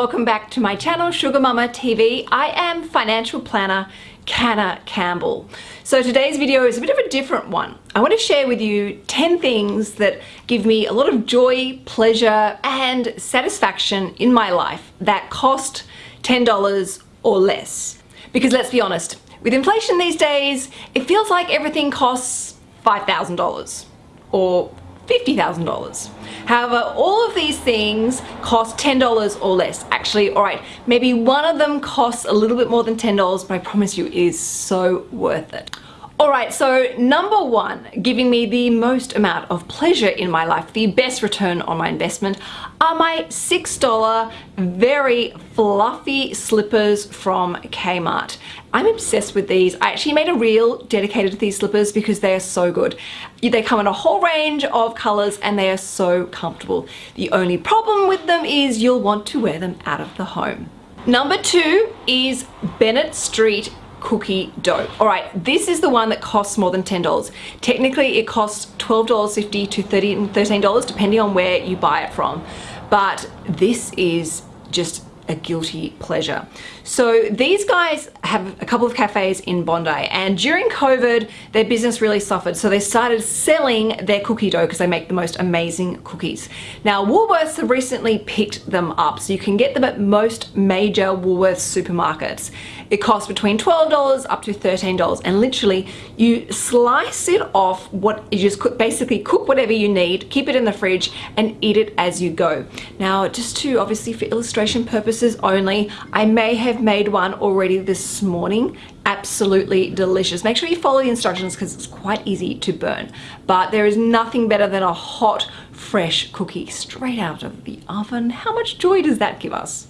welcome back to my channel Sugar Mama TV. I am financial planner Canna Campbell. So today's video is a bit of a different one. I want to share with you 10 things that give me a lot of joy, pleasure and satisfaction in my life that cost $10 or less. Because let's be honest, with inflation these days, it feels like everything costs $5,000 or $50,000. However, all of these things cost $10 or less. Actually, all right, maybe one of them costs a little bit more than $10, but I promise you it is so worth it. Alright, so number one, giving me the most amount of pleasure in my life, the best return on my investment, are my $6 very fluffy slippers from Kmart. I'm obsessed with these. I actually made a reel dedicated to these slippers because they are so good. They come in a whole range of colors and they are so comfortable. The only problem with them is you'll want to wear them out of the home. Number two is Bennett Street cookie dough. All right, this is the one that costs more than $10. Technically, it costs $12.50 to $13 depending on where you buy it from. But this is just a guilty pleasure. So these guys have a couple of cafes in Bondi and during COVID their business really suffered so they started selling their cookie dough because they make the most amazing cookies. Now Woolworths have recently picked them up so you can get them at most major Woolworths supermarkets. It costs between $12 up to $13 and literally you slice it off what you just cook, basically cook whatever you need, keep it in the fridge and eat it as you go. Now just to obviously for illustration purposes only, I may have made one already this morning. Absolutely delicious. Make sure you follow the instructions because it's quite easy to burn. But there is nothing better than a hot fresh cookie straight out of the oven. How much joy does that give us?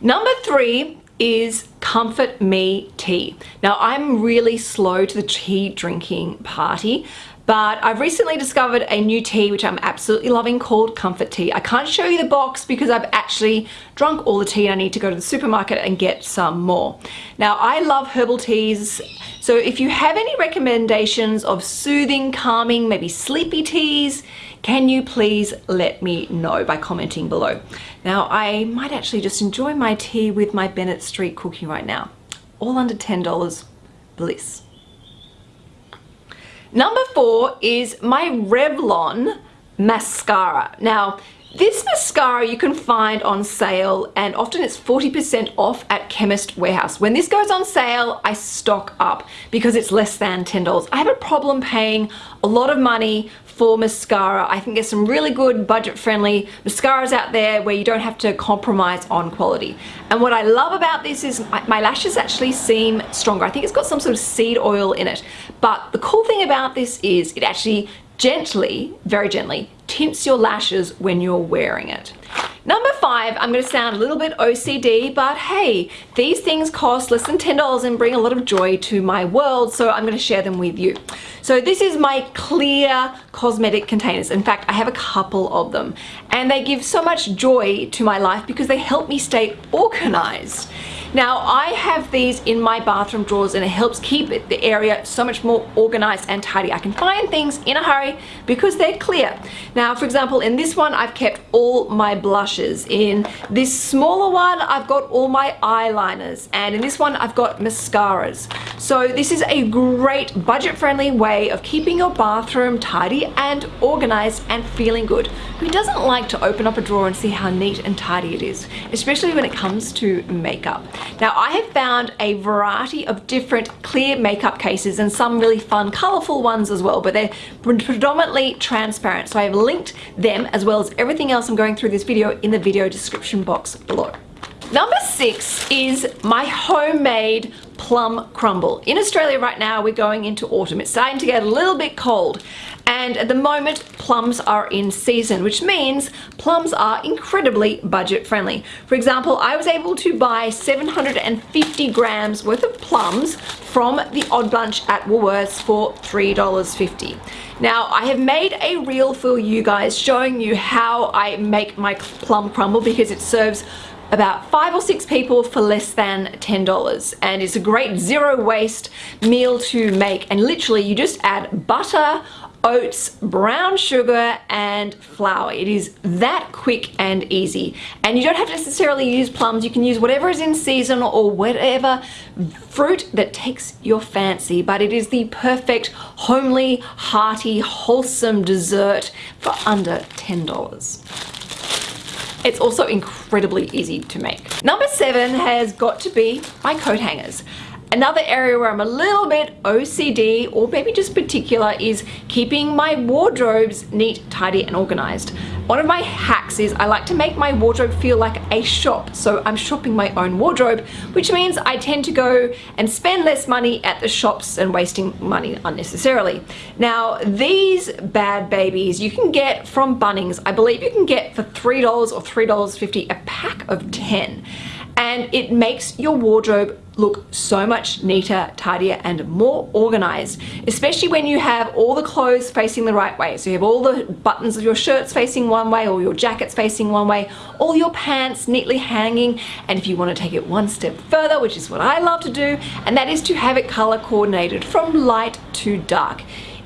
Number three is Comfort Me tea. Now I'm really slow to the tea drinking party but I've recently discovered a new tea which I'm absolutely loving called Comfort Tea. I can't show you the box because I've actually drunk all the tea and I need to go to the supermarket and get some more. Now I love herbal teas so if you have any recommendations of soothing, calming, maybe sleepy teas, can you please let me know by commenting below. Now I might actually just enjoy my tea with my Bennett Street cookie right now. All under $10, bliss. Number four is my Revlon mascara. Now, this mascara you can find on sale and often it's 40% off at Chemist Warehouse. When this goes on sale, I stock up because it's less than $10. I have a problem paying a lot of money for mascara. I think there's some really good budget-friendly mascaras out there where you don't have to compromise on quality. And what I love about this is my lashes actually seem stronger. I think it's got some sort of seed oil in it. But the cool thing about this is it actually gently, very gently, tints your lashes when you're wearing it. Number five, I'm going to sound a little bit OCD, but hey, these things cost less than $10 and bring a lot of joy to my world, so I'm going to share them with you. So this is my clear cosmetic containers. In fact, I have a couple of them, and they give so much joy to my life because they help me stay organized. Now I have these in my bathroom drawers and it helps keep the area so much more organized and tidy. I can find things in a hurry because they're clear. Now for example in this one I've kept all my blushes. In this smaller one I've got all my eyeliners and in this one I've got mascaras. So this is a great budget friendly way of keeping your bathroom tidy and organized and feeling good. Who doesn't like to open up a drawer and see how neat and tidy it is, especially when it comes to makeup. Now I have found a variety of different clear makeup cases and some really fun colorful ones as well but they're predominantly transparent so I have linked them as well as everything else I'm going through this video in the video description box below. Number six is my homemade plum crumble. In Australia right now we're going into autumn. It's starting to get a little bit cold and at the moment plums are in season which means plums are incredibly budget friendly. For example I was able to buy 750 grams worth of plums from the Odd Bunch at Woolworths for $3.50. Now I have made a reel for you guys showing you how I make my plum crumble because it serves about five or six people for less than $10 and it's a great zero waste meal to make and literally you just add butter oats, brown sugar, and flour. It is that quick and easy. And you don't have to necessarily use plums. You can use whatever is in season or whatever fruit that takes your fancy. But it is the perfect, homely, hearty, wholesome dessert for under $10. It's also incredibly easy to make. Number seven has got to be my coat hangers. Another area where I'm a little bit OCD or maybe just particular is keeping my wardrobes neat, tidy and organized. One of my hacks is I like to make my wardrobe feel like a shop. So I'm shopping my own wardrobe, which means I tend to go and spend less money at the shops and wasting money unnecessarily. Now, these bad babies you can get from Bunnings. I believe you can get for $3 or $3.50 a pack of 10 and it makes your wardrobe look so much neater, tidier, and more organized, especially when you have all the clothes facing the right way. So you have all the buttons of your shirts facing one way, or your jackets facing one way, all your pants neatly hanging, and if you want to take it one step further, which is what I love to do, and that is to have it color coordinated from light to dark.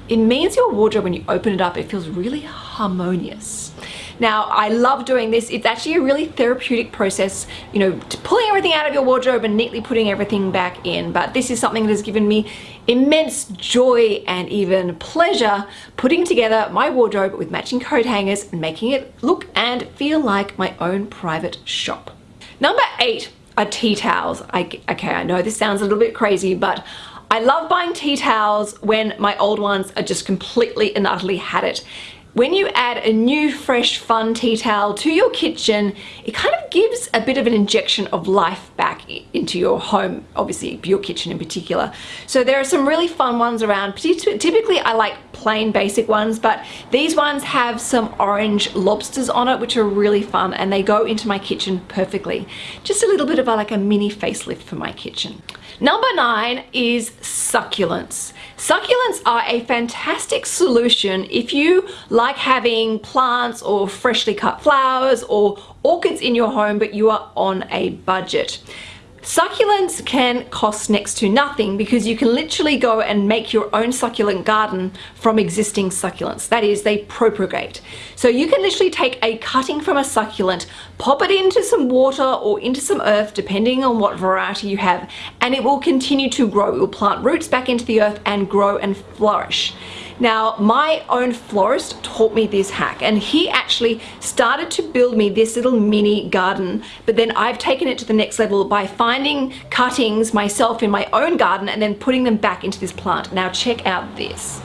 It means your wardrobe, when you open it up, it feels really harmonious. Now, I love doing this. It's actually a really therapeutic process, you know, pulling everything out of your wardrobe and neatly putting everything back in. But this is something that has given me immense joy and even pleasure putting together my wardrobe with matching coat hangers and making it look and feel like my own private shop. Number eight are tea towels. I, okay, I know this sounds a little bit crazy, but I love buying tea towels when my old ones are just completely and utterly had it. When you add a new, fresh, fun tea towel to your kitchen, it kind of gives a bit of an injection of life back into your home, obviously your kitchen in particular. So there are some really fun ones around. Typically I like plain basic ones, but these ones have some orange lobsters on it, which are really fun and they go into my kitchen perfectly. Just a little bit of a, like a mini facelift for my kitchen. Number nine is succulents. Succulents are a fantastic solution if you like having plants or freshly cut flowers or orchids in your home but you are on a budget. Succulents can cost next to nothing because you can literally go and make your own succulent garden from existing succulents. That is, they propagate. So you can literally take a cutting from a succulent, pop it into some water or into some earth, depending on what variety you have, and it will continue to grow. It will plant roots back into the earth and grow and flourish. Now, my own florist taught me this hack and he actually started to build me this little mini garden, but then I've taken it to the next level by finding cuttings myself in my own garden and then putting them back into this plant. Now check out this.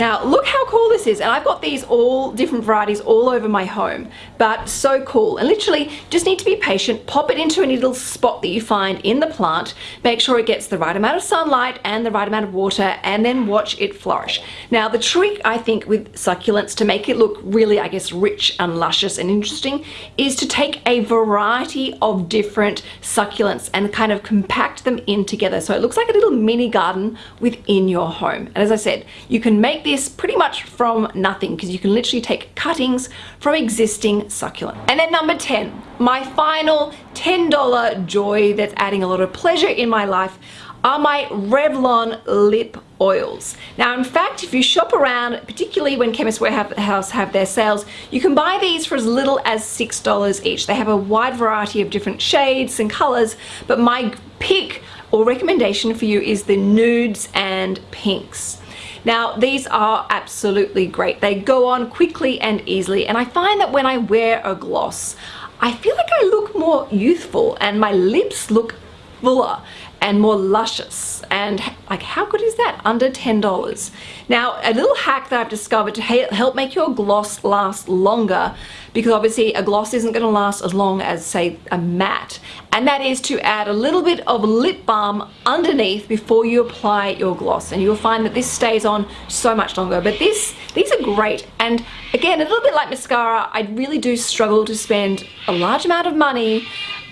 Now look how cool this is and I've got these all different varieties all over my home but so cool and literally just need to be patient pop it into any little spot that you find in the plant make sure it gets the right amount of sunlight and the right amount of water and then watch it flourish. Now the trick I think with succulents to make it look really I guess rich and luscious and interesting is to take a variety of different succulents and kind of compact them in together so it looks like a little mini garden within your home and as I said you can make this pretty much from nothing because you can literally take cuttings from existing succulent. And then number 10, my final $10 joy that's adding a lot of pleasure in my life are my Revlon lip oils. Now in fact if you shop around particularly when Chemist Warehouse have their sales you can buy these for as little as $6 each. They have a wide variety of different shades and colors but my pick or recommendation for you is the nudes and pinks. Now these are absolutely great. They go on quickly and easily and I find that when I wear a gloss I feel like I look more youthful and my lips look fuller and more luscious. And like how good is that? Under $10 now a little hack that I've discovered to help make your gloss last longer because obviously a gloss isn't going to last as long as say a matte. And that is to add a little bit of lip balm underneath before you apply your gloss. And you'll find that this stays on so much longer. But this these are great. And again a little bit like mascara I really do struggle to spend a large amount of money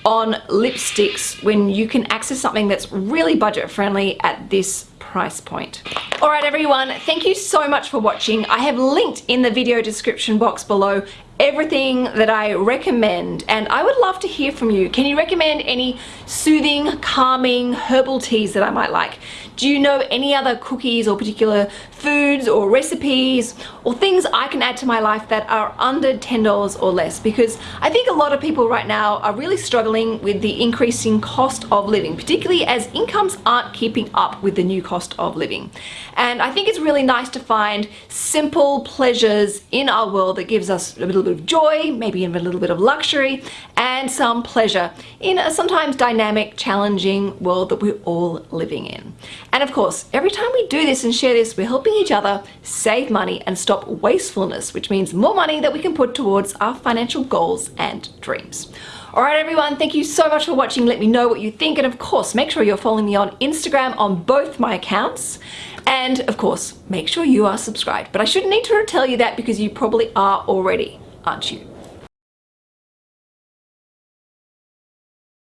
on lipsticks when you can access something that's really budget friendly at this price point. Alright everyone, thank you so much for watching. I have linked in the video description box below everything that I recommend and I would love to hear from you. Can you recommend any soothing, calming herbal teas that I might like? Do you know any other cookies or particular foods or recipes or things I can add to my life that are under $10 or less? Because I think a lot of people right now are really struggling with the increasing cost of living, particularly as incomes aren't keeping up with the new cost of living. And I think it's really nice to find simple pleasures in our world that gives us a little bit of joy, maybe even a little bit of luxury and some pleasure in a sometimes dynamic, challenging world that we're all living in. And of course, every time we do this and share this, we're helping each other save money and stop wastefulness, which means more money that we can put towards our financial goals and dreams. All right, everyone, thank you so much for watching. Let me know what you think. And of course, make sure you're following me on Instagram on both my accounts. And of course, make sure you are subscribed. But I shouldn't need to tell you that because you probably are already, aren't you?